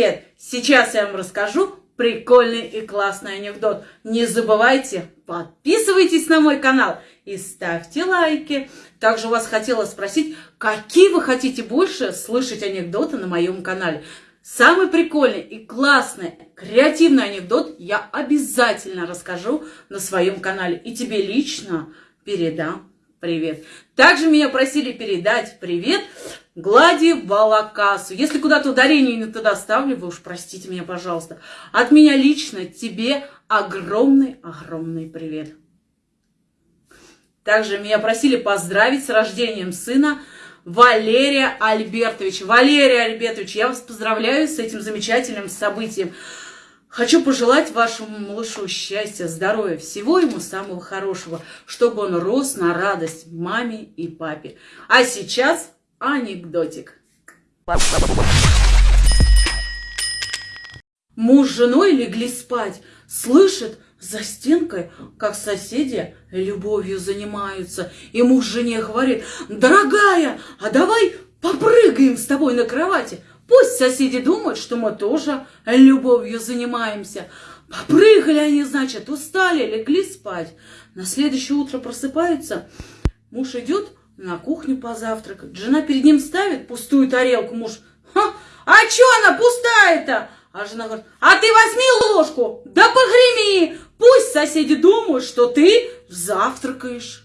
привет! Сейчас я вам расскажу прикольный и классный анекдот. Не забывайте, подписывайтесь на мой канал и ставьте лайки. Также вас хотела спросить, какие вы хотите больше слышать анекдоты на моем канале. Самый прикольный и классный, креативный анекдот я обязательно расскажу на своем канале. И тебе лично передам привет. Также меня просили передать привет Глади Балакасу. Если куда-то ударение не туда ставлю, вы уж простите меня, пожалуйста. От меня лично тебе огромный-огромный привет. Также меня просили поздравить с рождением сына Валерия Альбертовича. Валерия Альбертович, я вас поздравляю с этим замечательным событием. Хочу пожелать вашему малышу счастья, здоровья, всего ему самого хорошего, чтобы он рос на радость маме и папе. А сейчас анекдотик. Муж с женой легли спать, слышит за стенкой, как соседи любовью занимаются. И муж жене говорит, дорогая, а давай попрыгаем с тобой на кровати. Пусть соседи думают, что мы тоже любовью занимаемся. Попрыгали они, значит, устали, легли спать. На следующее утро просыпаются. Муж идет на кухню позавтракать. Жена перед ним ставит пустую тарелку. Муж, а что она пустая-то? А жена говорит, а ты возьми ложку, да погреми. Пусть соседи думают, что ты завтракаешь.